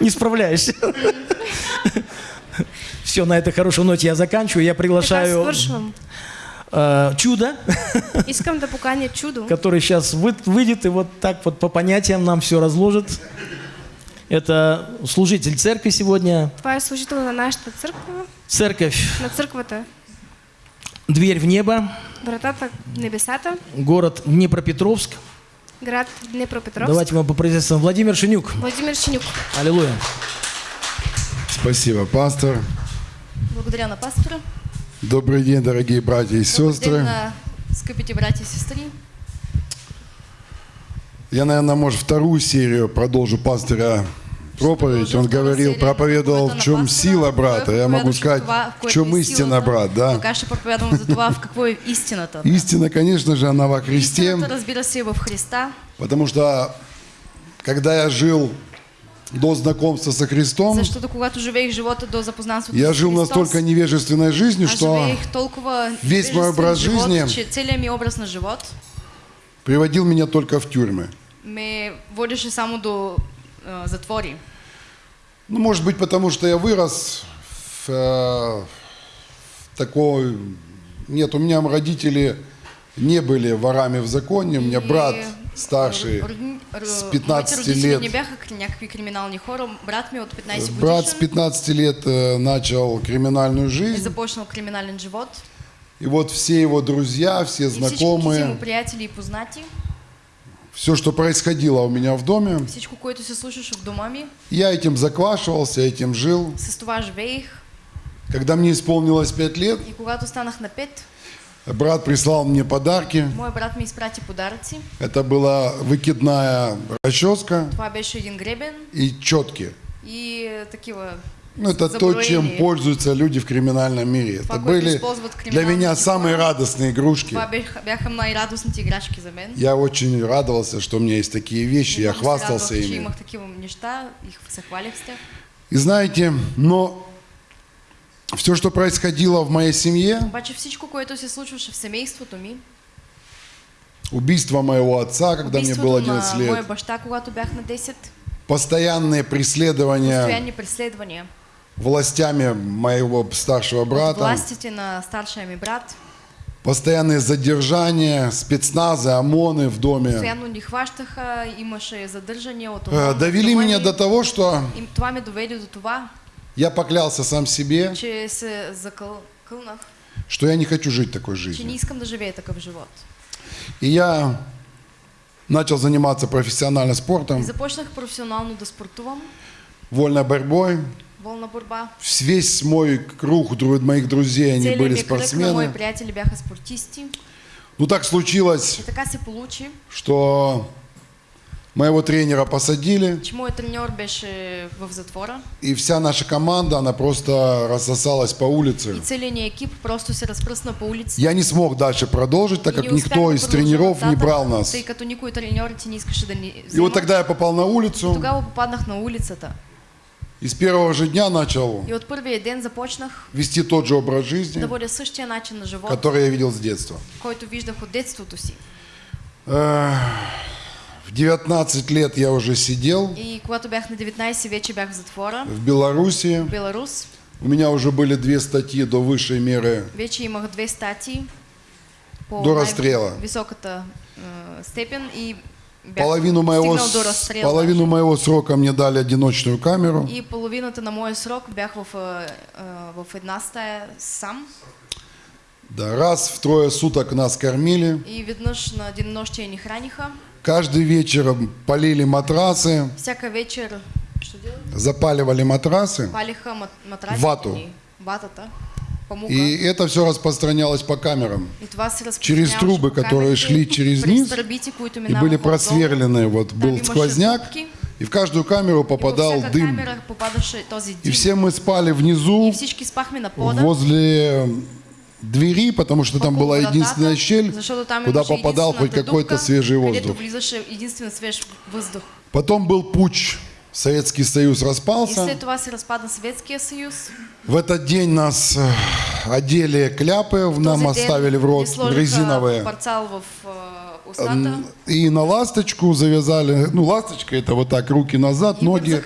не справляешься. Все, на этой хорошей ноте я заканчиваю. Я приглашаю э, чудо, Искам да поканя чудо, который сейчас выйдет и вот так вот по понятиям нам все разложит. Это служитель церкви сегодня. това е служител на нашата църква, Церковь на църквата. «Дверь в небо», Вратата в небесата, город Днепропетровск. Град Днепропетровск. Давайте мы поприветствуем Владимир Шинюк. Владимир Чинюк. Аллилуйя. Спасибо, пастор. Благодаря на пастора. Добрый день, дорогие братья и сестры. на скъпите братья и сестры. Я, наверное, может, вторую серию продолжу пастора проповедь. Он говорил, проповедовал, в чем сила брата. Я могу сказать, в чем истина брат, да? Истина, конечно же, она во Христе, потому что, когда я жил до знакомства со Христом, Защото когато живеех живота до запознанството я жил Христос, настолько невежественной жизнью, аз что весь мой образ живот, жизни- че целият ми образ на живот приводил меня только в тюрьмы. ме водеше само до а, затвори. Ну, может быть, потому что я вырос в, э, в такой... Нет, у меня родители не были ворами в законе. У меня брат старший, с моите 15 родители лет. не бяха кри- някакви криминални хора. Брат ми от 15 брат с годишен 15 лет э, начал криминальную жизнь. започнал криминален живот. И вот все его друзья, все И знакомые, приятели и познати, все, что происходило у меня в доме, всичко, което се случваше в дома ми, я этим заквашивался, этим жил. с това живеех. Когда мне исполнилось 5 лет, И когато станах на 5, брат прислал мне подарки. моят брат ми изпрати подаръци. Это была выкидная расческа Това беше един гребен и четки. и такива Ну, это то, чем пользуются люди в криминальном мире. Это были для меня самые радостные игрушки. Я очень радовался, что у меня есть такие вещи, я хвастался ими. и знаете, но все, что происходило в моей семье, убийство моего отца, когда мне было убийството 11 на моя лет, баща, когато бях на 10, постоянные преследования. Постоянни преследвания властями моего старшего брата, властите на старшия ми брат, постоянные задержания, спецназы, ОМОНы в доме, постоянно ни хващаха, имаше задържания от э, ОМОН, довели меня ми. до того, что И това ме до това, я поклялся сам себе, че се закълнах, что я не хочу жить такой че не жизнью. искам да живея такъв живот. И я начал заниматься профессионально И спортом, започнах професионално да спортувам, вольной борьбой. Волна борба. Весь мой круг моих друзей, они были спортсмены. приятели бяха спортисти. Ну так случилось, что моего тренера посадили, че моят треньор беше в затвора и вся наша команда, она просто рассосалась по улице. и целият ни екип просто се разпръсна по улиците. Я не смог дальше продолжить, так И как никто из тренеров не брал нас. Тъй като никой не искаше да ни И вот тогда я попал на улицу, Тогава попаднах на улицата. И с первого же дня начал И от първия ден започнах вести тот же образ жизни, да водя същия начин на живот, который я видел с детства. който виждах от детството си. Э, В 19 лет я уже сидел И когато бях на 19, вече бях в затвора в Беларуси. в Беларус. У меня уже были две статьи до высшей меры Вече имах две статии по До разстрела. високата степен и Половину моего, половину моего срока мне дали одиночную камеру. И половината на моя срок бях в, а, а, в една стая сам. Да, раз в трое суток нас кормили. И веднъж на денонощие ни храниха. Каждый вечер полили матрасы, Всяка вечер що делали? запаливали матрасы. Палиха мат, матраците Вату. памука. И это все распространялось по камерам. Через трубы, которые шли через низ И были просверлены. Вот был сквозняк, и в каждую камеру попадал дым. И все мы спали внизу, возле двери, потому что там была единственная щель, куда попадал хоть какой-то свежий воздух. Потом был путь. Советский Союз И распался. след това се разпадна Съветския съюз. В этот день нас э, одели кляпы, нам Този ден оставили в рот резиновые. в э. И на ласточку завязали, ну ласточка это вот так, руки назад, И ноги.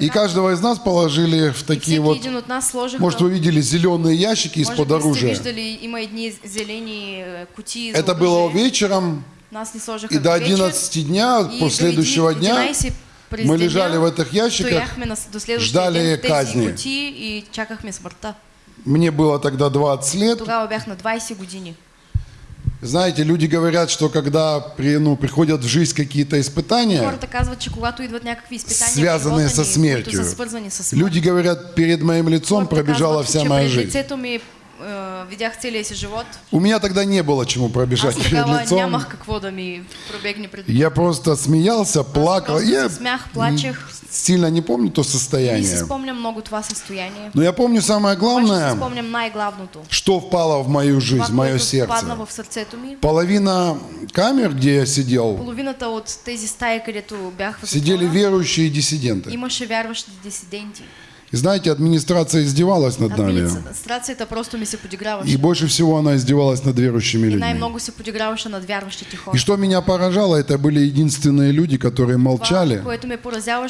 И каждого из нас положили в И такие вот, может вы видели зеленые ящики из-под оружия. э, Это было вечером, и до вечер. 11 дня, И после следующего дня, 11 през мы лежали в этих ящиках, ждали казни. кутии и чакахме смъртта. мне было тогда 20 лет. Тогава бях на 20 години. Знаете, люди говорят, что когда при, ну, приходят в жизнь какие-то испытания, связанные со смертью, люди говорят, перед моим лицом пробежала вся моя жизнь. Видях целия си живот. У меня тогда не было чему пробежать Аз перед лицом. нямах какво да ми пробегне пред Я просто смеялся, плакал. Я смях, плачех. сильно не помню то Не си состояние. спомням много това състояние. Но я помню самое главное, спомням най-главното. что впало в мою жизнь, в мое сердце. падна в сърцето ми. Половина камер, где я сидел, Половината от тези стаи, където бях сидели верующие диссиденты. имаше вярващи дисиденти. И знаете, администрация издевалась над нами. Администрацията просто ми се подиграваше. И больше всего она издевалась над верующими И людьми. най-много се подиграваше над вярващите хора. И что меня поражало, это были единственные люди, которые молчали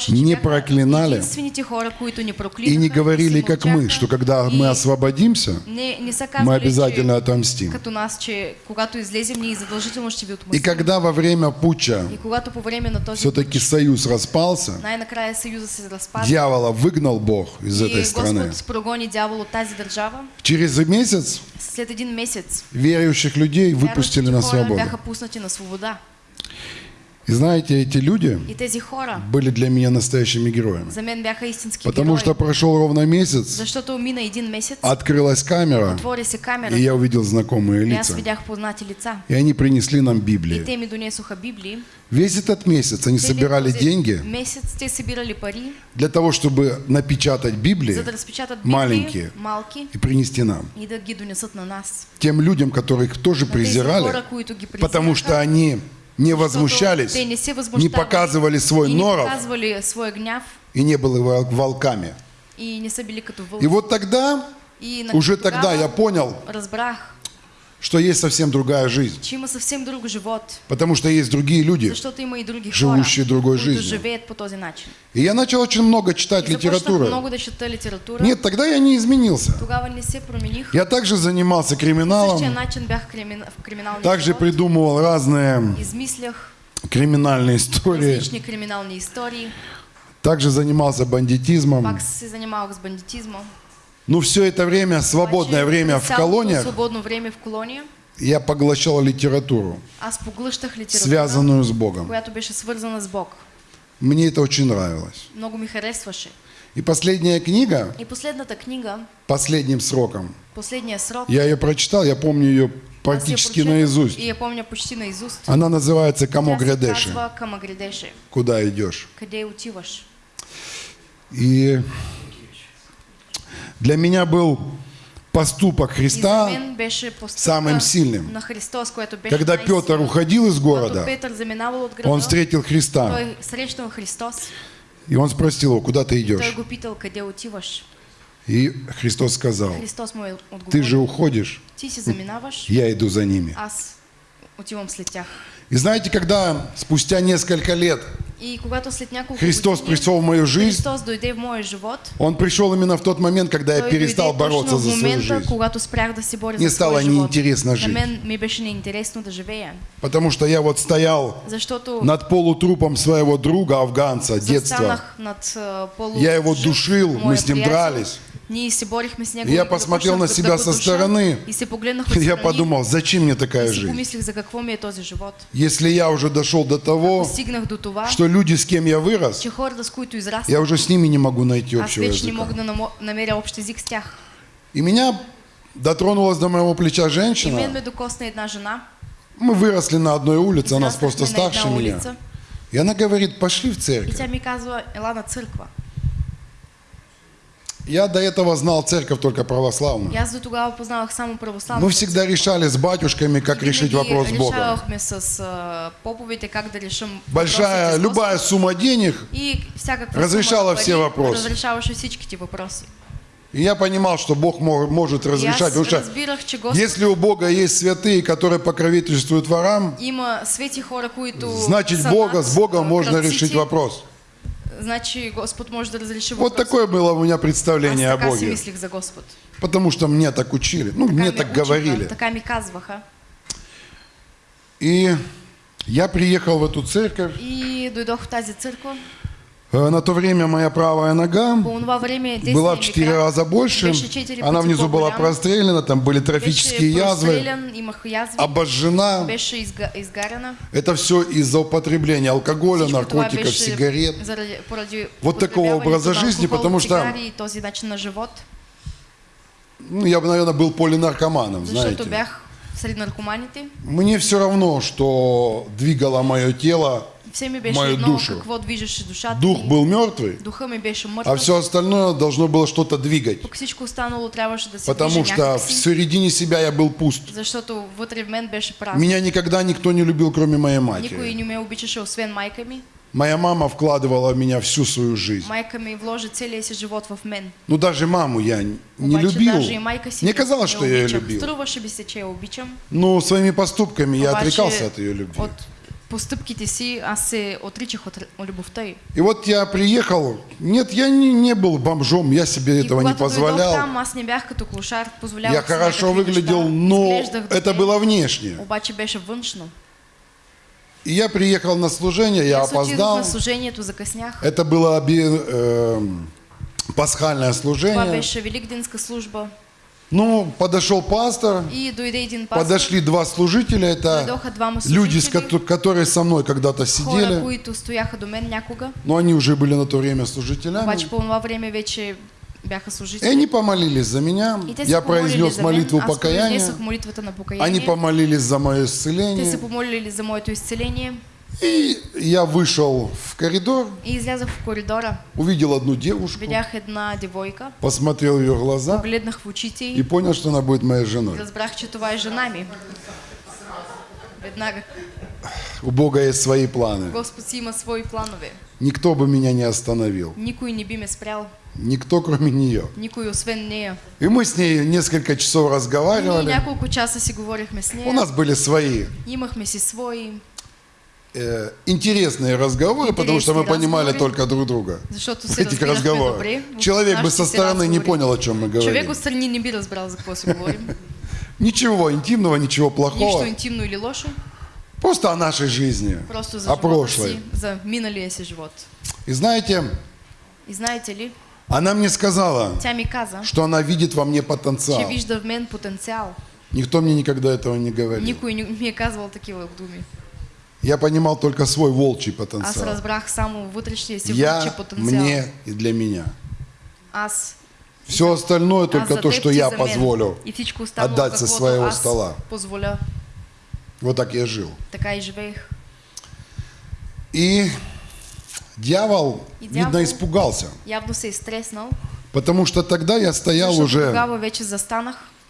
не проклинали хора, които ни проклинаха, и не говорили, как мы, что когда и мы освободимся, не, не мы обязательно че, отомстим. като нас, че когато излезем, ние задължително ще ви И отмъстим. когда во время путча И когато по време на този все-таки союз распался, най-накрая се дьявола выгнал Бог из этой и страны. Тази държава, Через месяц след един месец верующих людей выпустили на свободу. бяха пуснати на свобода. И знаете, эти люди были для меня настоящими героями. Потому что прошел ровно месяц, открылась камера, и я увидел знакомые лица. И они принесли нам Библии. Весь этот месяц они собирали деньги для того, чтобы напечатать Библии маленькие и принести нам. Тем людям, которых тоже презирали, потому что они не возмущались, не не показывали свой и не норов показвали своя гняв и не были вол- волками. и не. И вот тогда, И уже тогда я понял, разбрах, что есть совсем другая жизнь. че има съвсем друг живот, Потому что есть другие люди. защото има и други живущи хора, другой жизнью. живеят по този начин. И я начал очень много читать И литературу. много да чета литература. Нет, тогда я не изменился. Тогава не се промених. Я также занимался криминалом, начин бях кримина... в также живот. придумывал разные Измислях криминальные истории, криминални истории. также занимался бандитизмом. Пак с бандитизмом. Ну, все это время, свободное время в колониях, време в колония, я поглощал литературу, литература, связанную с Богом. с Бог. Мне это очень нравилось. Много ми харесваше. И последняя книга, И последната книга, последним сроком, последния срок, я ее прочитал, я помню ее практически наизусть. И я помня почти наизуст. Она называется «Камо Тя се грядеши», казва Кама грядеше. куда идешь. Къде отиваш? И для меня был поступок Христа, самым сильным. Христос, когда. Петр уходил из города, он встретил Христа, и он спросил его, куда ты идешь? И Христос сказал, ты же уходишь, я иду за ними. И знаете, когда спустя несколько лет И когато след няколко Христос години пришел в мою жизнь, Христос дойде в моя живот, Он пришел именно в тот момент, когда я перестал бороться за свою момента, жизнь. когато спрях да се боря Мне за стало неинтересно жить. мен ми беше неинтересно да живея, Потому что я вот стоял защото над полутрупом своего друга, афганца, детства. над а, полу... Я его душил, мы с ним дрались. Я посмотрел на себя со стороны. Я подумал, зачем мне такая жизнь? Если я уже дошел до того, что люди, с кем я вырос, я уже с ними не могу найти аз общего языка. И меня дотронулась до моего плеча женщина. Мы выросли на одной улице, она просто старше меня. И она говорит, пошли в церковь. тя ми казва, ела на църква. Я до этого знал церковь только православную. Аз до тогава познавах само православната. Мы всегда решали с батюшками, как решить вопрос с Богом. решавахме с а, поповете как да решим Большая, любая сумма денег. И разрешала все пари въпросы. Разрешаваше всичките въпроси. И я понимал, что Бог мо- может разрешать. аз Потому что если у Бога есть святые, которые покровительствуют ворам, значит Бога, с Богом можно решить вопрос. Значи Господ може да разреши Вот въпроса. такое было у меня представление Аз о така си Боге. мислих за Господ. Потому что мне так учили. Ну, Така мне так учиха, говорили. Така ми казваха. И я приехал в эту церковь. И дойдох в тази църква. Э, На то время моя правая нога была в четыре раза больше. Она внизу была прострелена, там были трофические язвы, обожжена. Это все из-за употребления алкоголя, наркотиков, сигарет. Вот такого образа жизни, потому что-. Ну, я бы, наверное, был полинаркоманом, знаете. Мне все равно, что двигало мое тело. Все ми беше Мою едно душу. какво движеше душата Дух ми. был мертвый, Духа ми беше а мъртъв. все остальное должно было что-то двигать. Пък всичко останало трябваше да се Потому движи что в някакси, середине себя я был пуст. защото вътре в мен беше празно. Меня никогда никто не любил, кроме моей Никой матери. не ме обичаше, освен майка ми. Моя мама вкладывала в меня всю свою жизнь. Майка ми вложи целия си живот в мен. Ну, даже маму я не Обаче любил. даже и майка си Мне не- казалось, не что я ее обичам. любил. Струваше би се, че я обичам. Но своими поступками я Обаче отрекался от ее любви. От постъпките си аз се отричах от любовта й. И вот я приехал. Нет, я не, не был бомжом, я себе И этого не позволял. там, аз не бях като клошар, позволявах Я хорошо выглядел, неща. но это было внешне. Обаче беше външно. И я приехал на служение, я отидох опоздал. на служението, закъснях. Это было оби- эм, пасхальное Това служение. беше великденска служба. Ну, подошел пастор, И пастор. подошли два служителя, это люди, с которые со мной когда-то хора, сидели, някога. но они уже были на то время служителями. Обаче бяха И служители. они помолились за меня. И Я произнес за молитву покаяния. Они помолились за мое исцеление. И я вышел в коридор, И излязах в коридора. увидел одну девушку, Видях една девойка. посмотрел ее глаза Погледнах в очите и понял, что она будет моей женой. Разбрах, че това е жена ми. Веднага. У Бога есть свои планы. Господ си има свои планове. Никто бы меня не остановил. Никой не би ме спрял. Никто, кроме нее. Никой освен нея. И мы с ней несколько часов разговаривали. няколко часа си говорихме с У нея. нас были свои Имахме си свои, э, интересные разговоры, потому что мы Интересные понимали разговоры. только друг друга. В этих разговорах. Человек бы со стороны не понял, о чем мы говорим. отстрани не би разбрал за си говорим. Ничего интимного, ничего плохого. интимно или лошо. Просто о нашей жизни, Просто за о прошлой. за миналия си живот. И знаете, И знаете ли, она мне сказала, каза, что она видит во мне че потенциал. вижда в мен потенциал. Никто мне никогда этого не говорил. Никой не ми е казвал такива думи. Я понимал только свой волчий Аз потенциал. разбрах само вътрешния си Я, потенциал. мне и для меня. Аз, Все остальное аз только то, что я позволю отдать со своего аз стола. Вот так я жил. И живеех. И дьявол, видно, дьявол- испугался. Потому что тогда я стоял уже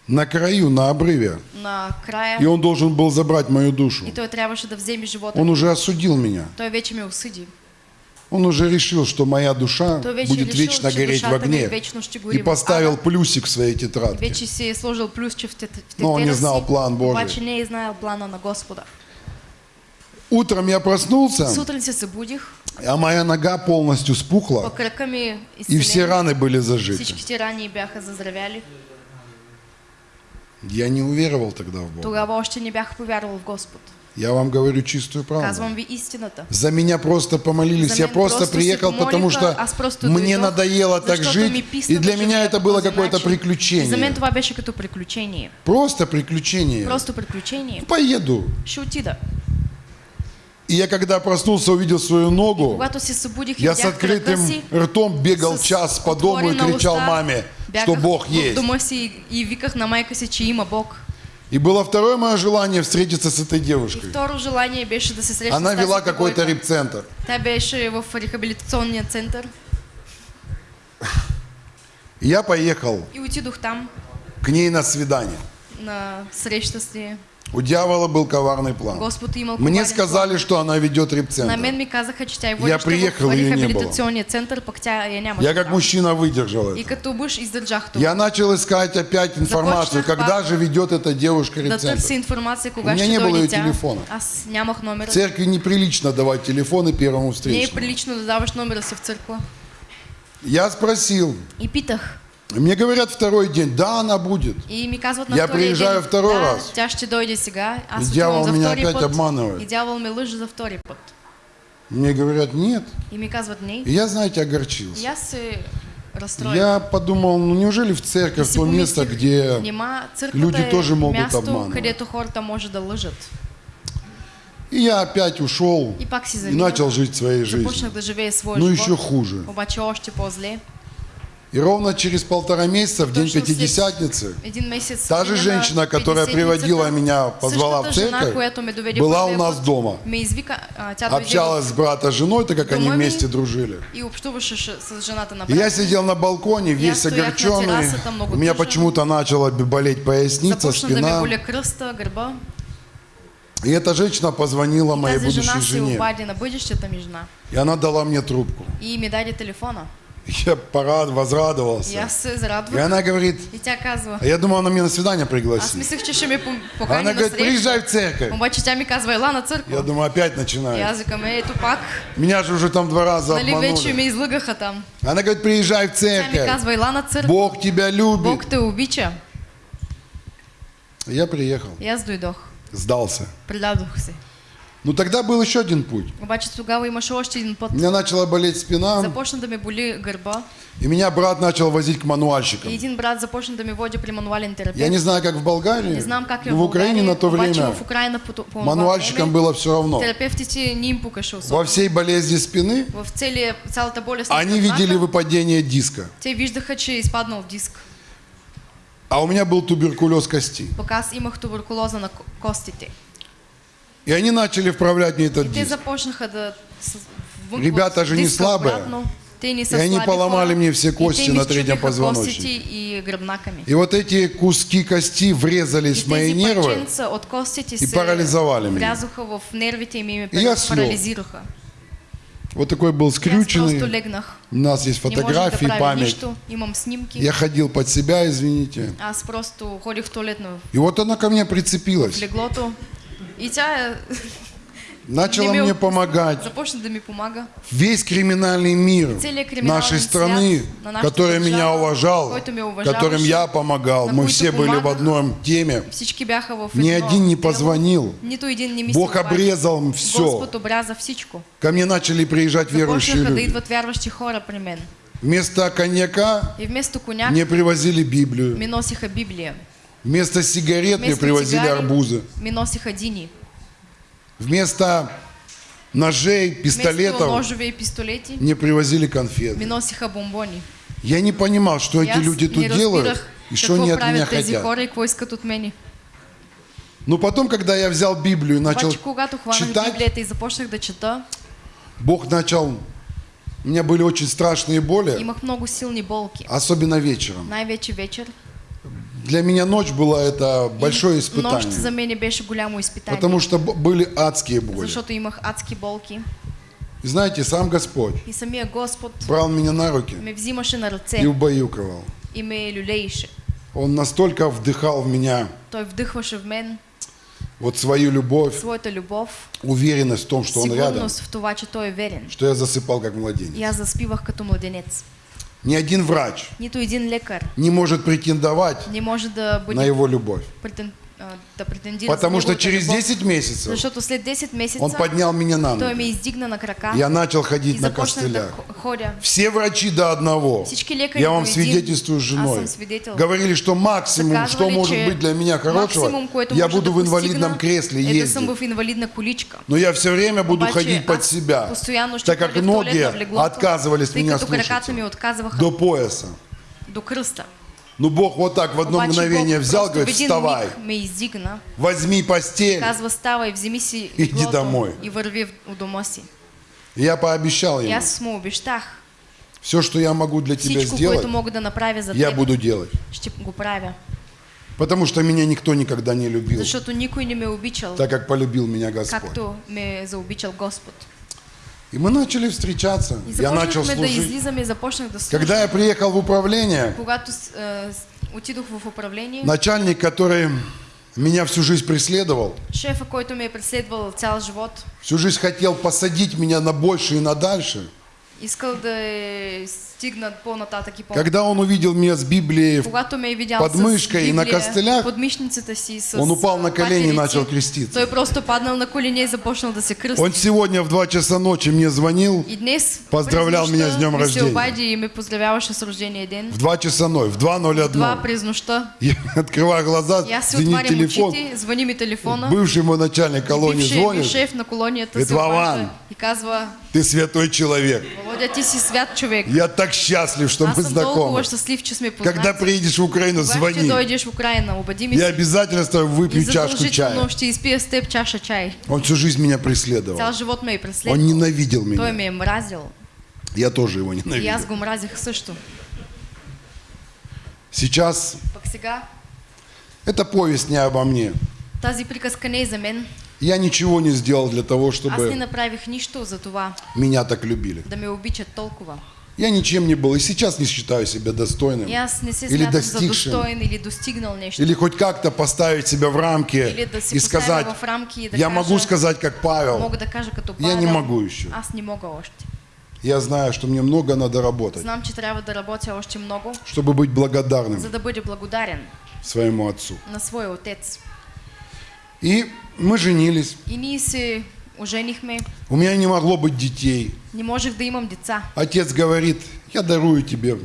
на краю, на обрыве. на края И он должен был забрать мою душу. и той трябваше да вземе живота. Он уже осудил меня. Той вече ме. Он уже решил, что моя душа будет решил, вечно гореть в огне. вечно И поставил плюсик в своей тетрадке. Вече си сложил плюсче в тет- Но он не знал план Божий. Обаче не е знаел плана на Господа. Утром я проснулся, а моя нога полностью по спухла, ми и все раны были зажиты. Всичките рани бяха заздравяли. Я не уверовал тогда в Бога. Тогава още не бях повярвал в Господ. Я вам говорю чистую правду. Казвам ви истината. За меня просто помолились. За Я просто просто приехал, потому что мне дойдох, надоело так жить. писна И для меня это было какое-то. И за мен приключение. това беше като приключение. Просто приключение. Просто приключение. Поеду. Ще отида. И я когда проснулся, увидел свою ногу, я с открытым ртом бегал час по дому и кричал маме, что Бог есть. дома си и виках на майка си, че има Бог. И было второе мое желание встретиться с этой И девушкой. второ желание беше да се срещна Она вела какой-то репцентр. Тя беше в рехабилитационния център И я поехал и отидох там к ней на свидание. на среща с нея. У дьявола был коварный план. Господ имал Мне сказали, что она ведет На репцентр. мен ми казаха, че тя Я приехал, в ее не было. център, пък тя я нямаше. Я как там. мужчина выдержал И это. като мъж издържах това. Я начал искать опять информацию, Започнах когда пак же ведет эта девушка Да репцентр. информация, У кога меня ще не было ее тя. телефона. Аз нямах В номера. церкви неприлично давать телефоны первому Не е встречному. прилично да даваш номера си в църква. Я спросил. И питах. Мне говорят второй день, да, она будет. И ми казват на Я приезжаю день, второй да, раз. тя ще дойде сега. Аз И за меня опять път. обманывает. И дявол ме лъже за втори път. Мне говорят, нет. И ми казват не. И я, знаете, огорчился. аз се разстроих. Я подумал, ну неужели в церковь то место, где люди тоже могут място, обманывать. да. И я опять ушел И и начал жить своей жизнью. Своя Ну еще хуже. И ровно через полтора месяца, в день Пятидесятницы, та же женщина, на которая приводила меня, позвала в церковь, была у нас дома. А, общалась с брата с женой, так как они вместе дружили. и я сидел на балконе, весь огорченный. У меня почему-то начала болеть поясница, спина. И эта женщина позвонила моей будущей жене. И она дала мне трубку. И ми даде телефона. Я порад, И возрадовался. аз се И зарадвах. она говорит, И тя казва. а я думал, она меня на свидание пригласит. че ще ме пом- покани Она на говорит, приезжай в церковь. Обаче тя ми казва, на Я църква. думаю, опять И начинает. аз викам, е, ето пак. Меня же уже там два раза Нали обманули. ме излъгаха там. Она говорит, приезжай в Тя церковь. казва, ела на църква. Бог тебя любит. Бог те обича. Я приехал, И аз дойдох. сдался. Предадох се. Ну тогда был еще один путь. Обаче тогава имаше още един път. У меня начала болеть спина, Започна да ме боли гърба. и меня брат начал возить к И мануальщикам. един брат започна да ме води при мануален Я терапевт. не знаю, как в Болгарии, Не знам как но в Украине на то время в Украина по, мануальщикам было все равно. терапевтите не им пукаше Во всей болезни спины В целия, цялата болест на они видели выпадение диска. те виждаха, че в диск. А у меня был туберкулез кости. Пък аз имах туберкулоза на ко- костите. И они начали вправлять мне этот диск. Ребята же не слабые. И они поломали мне все кости на третьем позвоночнике. и вот эти куски кости врезались в мои нервы. и се парализовали меня. и я слег. Вот такой был скрюченный. У нас есть фотографии, память. Я ходил под себя, извините. Аз просто в туалетно И вот она ко мне прицепилась. И тя е, Начала мне помогать. Започна да ми помага. Весь криминальный мир нашей страны, который меня уважал, которым я помогал, мы все были в одной теме. Ни один не позвонил. Бог обрезал все. Ко мне начали приезжать верующие люди. Вместо коньяка мне привозили Библию. Вместо сигарет мне Вместо привозили цигари арбузы. ми носиха дини. Вместо ножей, пистолетов пистолети мне привозили конфеты. носиха бомбони. Я не понимал, что И эти люди тут делают и что они от меня хотят. хора от мене. Но потом, когда я взял Библию и начал читать, и започнах да чета, Бог начал... У меня были очень страшные боли, имах много силни болки. особенно вечером. Най-вече вечер. Для меня ночь была это большое Нощ за испытание, мене беше голямо изпитание. потому что были адские боли. Защото имах адски болки. И знаете, сам Господь И самия Господ брал меня на руки ме взимаше на и ръце убаюкивал. и ме люлееше. Он настолько вдыхал в меня Той вдъхваше в мен вот свою любовь, своята любов, уверенность в том, что Он рядом, в това, че Той е верен. что я засыпал как И младенец. аз заспивах като младенец. Ни один врач Нито един лекар не может претендовать не може да на бъде Его любовь. претен, да претендира Потому что через любов. 10 месяцев Защото след 10 месеца Он поднял меня на той ме ноги. издигна на крака Я начал ходить на да костылях. ходя. Все врачи до одного, лекари я вам свидетельствую с аз женой, говорили, что максимум, что может быть для меня хорошего, максимум, я буду да в инвалидном кресле да ездить. Но я все время буду Обаче ходить под аз себя, так как ноги отказывались меня отказваха до пояса. до кръста. Ну Бог вот так в одно мгновение взял, говорит, вставай, возьми постель. Иди домой. я пообещал ему, обещах, все, что я могу для тебя сделать, я буду делать. Потому что меня никто никогда не любил, защото никой не ме е обичал, так как полюбил меня Господь. И мы начали встречаться. И Я начал служить. да. Когда я приехал в управление, Когато отидох в управление, начальник, который меня всю жизнь преследовал, шефа, който ме е преследвал цял живот, всю жизнь хотел посадить меня на больше и на дальше. искал да Когда он увидел меня с Библией, под мышкой и на костылях, он упал на колени и начал креститься. Он сегодня в 2 часа ночи мне звонил, Поздравлял меня с днем рождения. в 2 часа ночи, в 2.01. Това през нощта. Я открываю глаза, звонит телефон. Бывший мой начальник колонии звонит. шеф на се обажда «Вован, и казва, Ты святой человек. Володя, ти си свят човек. Я так счастлив, что Аз мы знакомы. щастлив, че сме Когда приедешь в Украину, звони. дойдеш в Украина, обади ми Я обязательно с тобой выпью чашку чая. ще изпия с теб чаша чай. Он всю жизнь меня Цял преследовал. живот ме е Он ненавидел Той меня. ме е мразил. Я тоже его И аз ненавидел. го мразих също. Сейчас сега эта повесть не обо мне. тази приказка не е за мен. Я ничего не сделал для того, Аз не чтобы направих нищо за това меня так любили. да ме обичат толкова. Я ничем не был и сейчас не считаю себя достойным. И аз не се Или смятам за достигшим. достоен или достигнал нещо. Или хоть как-то поставить себя в Или рамки да си и поставя сказать, в рамки и да я кажа, могу сказать, как Павел, мога да кажа като я Павел. не могу еще. Аз не мога още. Я знаю, что мне много надо работать, Знам, че трябва да работя още много, чтобы быть благодарным за да бъде благодарен своему отцу. на своя отец. И мы женились. И ние се оженихме. У меня не могло быть детей. Не можех да имам деца. Отец говорит, я дарую тебе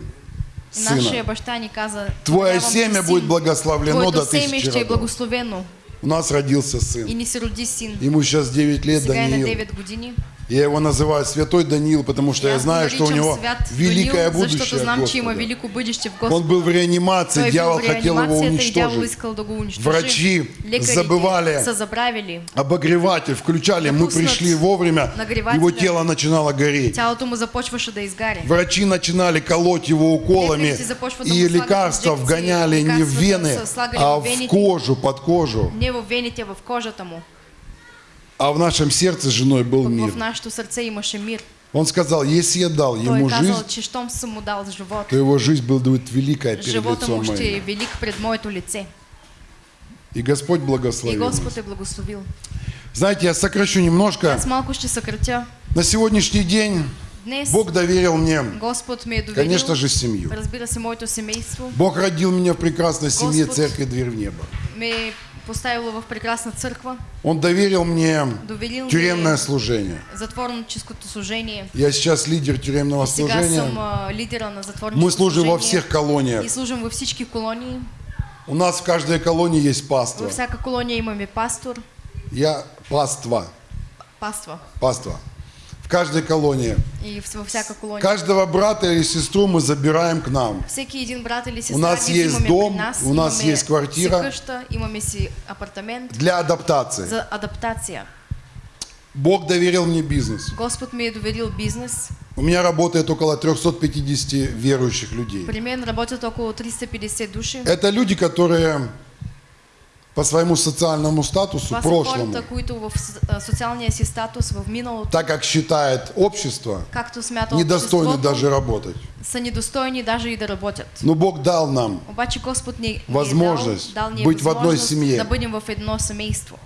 И нашия сына. баща ни каза, Твое «Давам ти семя будет благословлено до тысячи ще е благословено. У нас родился И сын. ни се роди син. Ему сейчас 9 лет, Сега е на Даниил. 9 години. Я его называю Святой Даниил, потому что я го знаю, что у него великое Даниил, будущее знам, че има Господа. велико бъдеще в Он был в реанимации, Той дьявол в хотел его уничтожить. Врачи забывали. Обогреватель включали, мы пришли вовремя, его тело начинало гореть. Врачи начинали колоть его уколами, и лекарства вгоняли не в вены, а в в вените. кожу, под кожу. А в нашем сердце с женой был мир. в нашето сърце имаше мир. Он сказал, если я дал ему казал, жизнь, дал живот, то его жизнь будет великая перед лицом моим. велик пред моето лице. И Господь И благословил. нас. Господ е благословил. Знаете, я сокращу немножко. Аз малко ще съкратя. На сегодняшний день Днес Бог доверил мне, Господ ме е доверил, конечно же, семью. разбира се, моето семейство, Бог родил меня в прекрасной семье Господь. Церкви Дверь в Небо. ме е поставило в прекрасна църква, Он доверил мне доверил тюремное служение. затворническото служение. Я сейчас лидер тюремного Сега служения. съм а, лидера на Мы служим во служение всех колониях. и служим във всички колонии. У нас в каждой колонии есть паства. Във всяка колония имаме пастор, Я паства. паства. Паства. Каждой колонии. И в- във всяка колония. Каждого брата или сестру мы забираем к нам. Всеки един брат или сестра У нас есть дом, нас, у нас есть квартира. имаме си апартамент Для адаптации. за адаптация. Бог доверил мне бизнес. Господ ми е доверил бизнес. У меня работает около 350 верующих людей. При мен работят около 350 души. Это люди, которые по своему социальному статусу, прошлому, които в с- а, социалния си статус в миналото, так как считает общество, както смята недостойны даже работать. са недостойни даже и да работят. Но Бог дал нам Обаче Господ ни, ни Възможност е дал, дал быть в одной семье. да бъдем в едно семейство.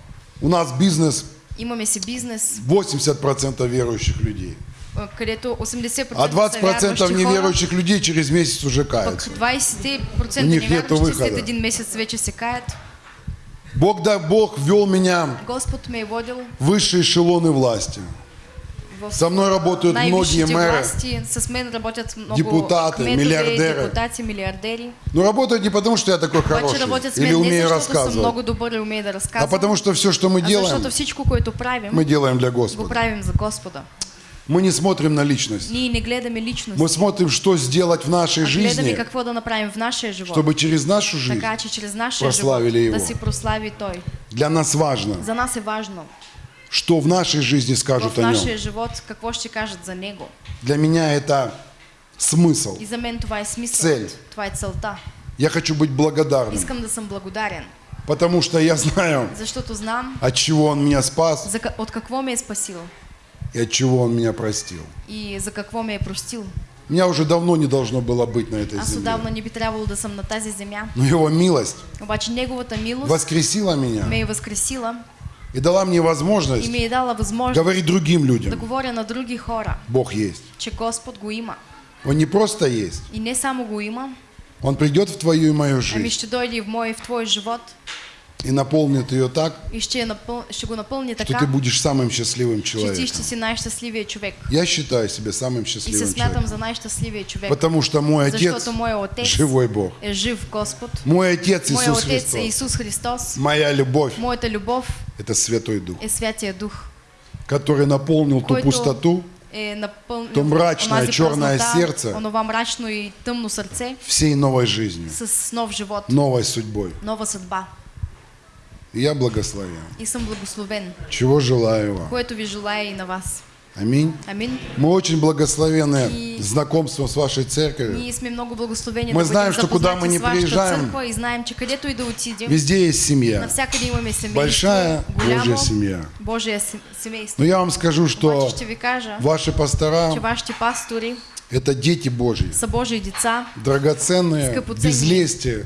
У нас бизнес Имаме си бизнес, 80% верующих людей. а, където 80% А са 20% вярващи хора, неверующих людей через месяц уже пък каются. 20% У них нету невярващи след выхода. един месец вече се каят. Бог, да, Бог ввел меня в высшие эшелоны власти. Со мной работают многие мэры, власти. Депутаты, милиардери. депутати. Но работают не потому, что я такой хороший или умею рассказывать, много добър и умея да а потому что все, что мы а делаем, защото всичко, което правим, мы делаем для го Господа. правим за Господа. Мы не смотрим на личность. Не гледаме личност, Мы смотрим, что сделать в нашей а жизни, чтобы через нашу жизнь така че чрез нашия прославили Его. да Той. для нас важно, За нас е важно что в нашей жизни скажут о нем. за. Для меня это смысл. И за мен това е смисъл. Цел. Това е целта. Я хочу быть благодарным, потому что я знаю, защото знам от чего Он меня спас за, от какво ме е спасил и от чего Он меня простил. и за какво ме е простил. Меня уже давно не должно было быть на этой Аз земле. отдавна не би трябвало да съм на тази земя. Но Его милость Обаче Неговата милост воскресила меня ме е възкресила и дала мне и возможность ми е дала възможност говорить другим да людям. говоря на други хора, Бог есть. че Господ го има. Он не просто есть. И не само го има, Он придет в твою и мою ами жизнь ще дойде и в мой и в твой живот и наполнит ее так, и ще, я напъл... ще го что ты будешь самым счастливым че ти человеком. ще си най-щастливия човек. Я считаю себя самым И се счастливым смятам человеком. за най-щастливия човек. Потому что мой Отец живой Бог. е жив Господ. Мой Отец Иисус отец Христос. Исус Христос. Моя любовь Моята любов – это Святой Дух, е Святия Дух, который наполнил ту пустоту е напълнил То мрачное, черное сердце. онова мрачно и тъмно сърце всей новой жизнью, с нов живот, новой судьбой. нова съдба. И я благословен. И съм благословен, Чего желаю вам. което ви желая и на вас. Аминь. Амин. Мы очень благословены И- знакомством с вашей церковью. Много Мы знаем, что куда мы не приезжаем, и знаем, че където и да отидем, Везде есть семья. имаме Большая голямо Божья семья. Се- семейство. Но я вам скажу, что ще ви кажа, ваши че пастора вашите пастори – это дети Божьи. са Божии деца Драгоценные, без лести.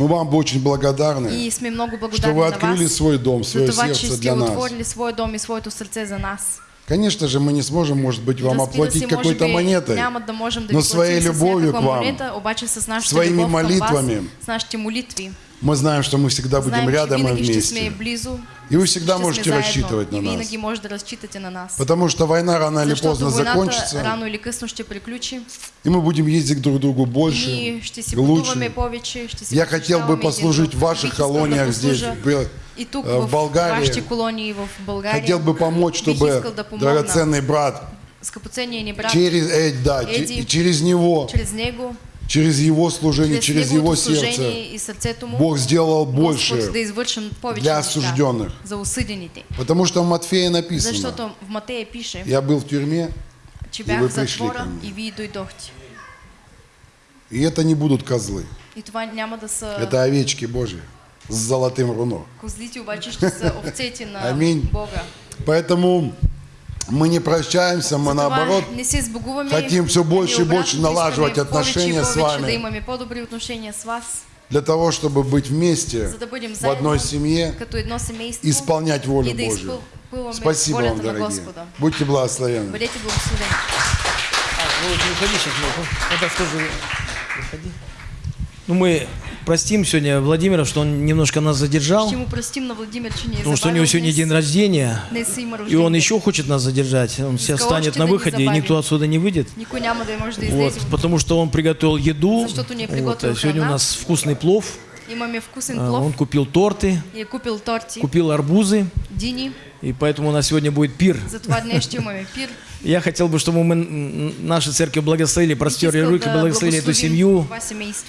Мы вам очень благодарны, и сме много что вы открыли вас свой дом, за свое това, сердце для нас. своя дом и своето сърце за нас. Конечно же, мы не сможем, может быть, вам оплатить какой-то монетой, да можем да но своей любовью к вам, обаче с своими молитвами. вас, с мы знаем, что мы всегда будем рядом ще сме вместе. И вы всегда можете рассчитывать на нас. на нас. Потому что война рано или поздно закончится, рано или късно ще приключи и мы будем ездить друг к другу больше, лучше. повече, Я хотел бы послужить в ваших колониях здесь, в и тук э, в в Болгарии. колонии в България. Хотел бы помочь, чтобы драгоценный брат через, э, да, Эдди. через него, чрез него, через его служение, чрез, через его сердце, и сърцето му, Бог сделал да больше. извършим повече для осужденных. за осъдените. Потому что в Матфея написано, Защото в Матея пише, я был в тюрьме, че и вы в пришли затвора ко мне. и вие дойдохте. и это не будут козлы, И това няма да са это овечки Божьи с золотым руно. козлите, обаче ще са овцете на Аминь. Бога. Поэтому мы не прощаемся, мы наоборот хотим все больше и больше налаживать отношения с вами. Для того, чтобы быть вместе в одной семье, исполнять волю Божью. Спасибо вам, дорогие. Будьте благословенны. Благословени. А, ну сейчас, ну, это тоже выходи. Ну, мы простим сегодня Владимира, что он немножко нас задержал, Ще му простим на Владимир, е потому что у него сегодня день рождения, и он еще хочет нас задержать. Он Искал станет на выходе, и никто отсюда не выйдет. Вот, потому что он приготовил еду. Вот, а сегодня у нас вкусный плов. Имаме вкусен А, плов. Он купил торты, И купил торти, купил арбузы, дини. и поэтому у нас сегодня будет пир. Затова пир. Я хотел бы, чтобы мы м, нашу церковь благословили, простерли руки, да благословили эту семью.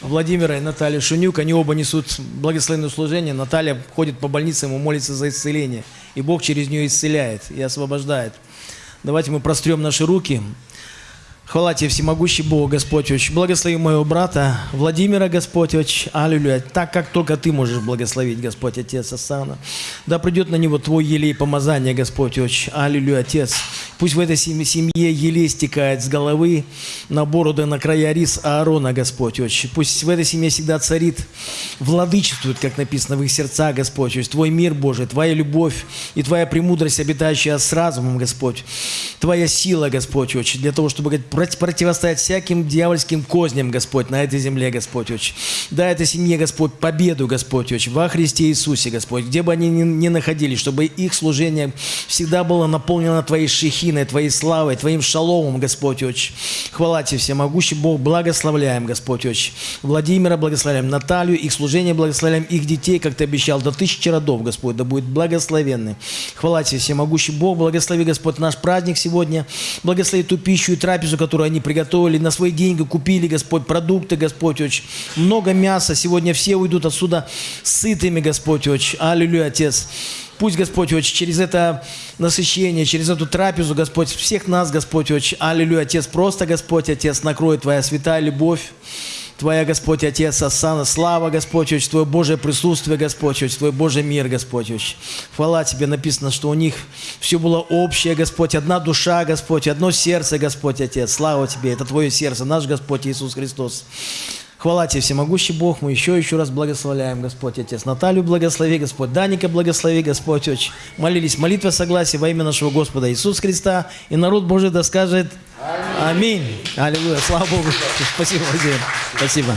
Владимира и Наталья Шунюк, они оба несут благословенное служение. Наталья ходит по больницам и молится за исцеление. И Бог через нее исцеляет и освобождает. Давайте мы прострем наши руки. Хвала тебе, всемогущий Бог, Господь Отче. Благослови моего брата Владимира, Господь Отче. Аллилуйя. Так, как только Ты можешь благословить, Господь Отец Асана. Да придет на него Твой елей помазания, Господь Отче. Аллилуйя, Отец. Пусть в этой семье, елей стекает с головы на бороду, на края рис Аарона, Господь Отче. Пусть в этой семье всегда царит, владычествует, как написано в их сердцах, Господь Отче. Твой мир, Божий, Твоя любовь и Твоя премудрость, обитающая с разумом, Господь. Твоя сила, Господь Отче, для того, чтобы говорит, проти- противостоять всяким дьявольским козням, Господь, на этой земле, Господь Отче. Дай этой семье, Господь, победу, Господь Отче, во Христе Иисусе, Господь, где бы они ни, ни находились, чтобы их служение всегда было наполнено Твоей шехиной, Твоей славой, Твоим шаломом, Господь Отче. Хвала Тебе, всемогущий Бог, благословляем, Господь Отче. Владимира благословляем, Наталью, их служение благословляем, их детей, как Ты обещал, до тысячи родов, Господь, да будет благословенны. Хвала Тебе, всемогущий Бог, благослови, Господь, наш праздник сегодня, благослови ту пищу и трапезу, которую они приготовили, на свои деньги купили, Господь, продукты, Господь, очень много мяса, сегодня все уйдут отсюда сытыми, Господь, очень. Аллилуйя, Отец. Пусть, Господь, очень через это насыщение, через эту трапезу, Господь, всех нас, Господь, очень. Аллилуйя, Отец, просто, Господь, Отец, накроет Твоя святая любовь, Твоя, Господь, Отец, Осана, слава, Господь, Отче, Твое Божие присутствие, Господь, Отче, Твой Божий мир, Господь, Отче. Хвала Тебе, написано, что у них все было общее, Господь, одна душа, Господь, одно сердце, Господь, Отец. Слава Тебе, это Твое сердце, наш Господь Иисус Христос. Хвала Тебе, всемогущий Бог, мы еще еще раз благословляем, Господь Отец. Наталью благослови, Господь. Даника благослови, Господь Отче. Молились молитва согласия во имя нашего Господа Иисуса Христа. И народ Божий да скажет Аминь. Аллилуйя. Слава Богу. Спасибо, Владимир. Спасибо.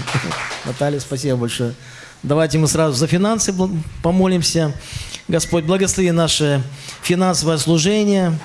Наталья, спасибо большое. Давайте мы сразу за финансы помолимся. Господь, благослови наше финансовое служение.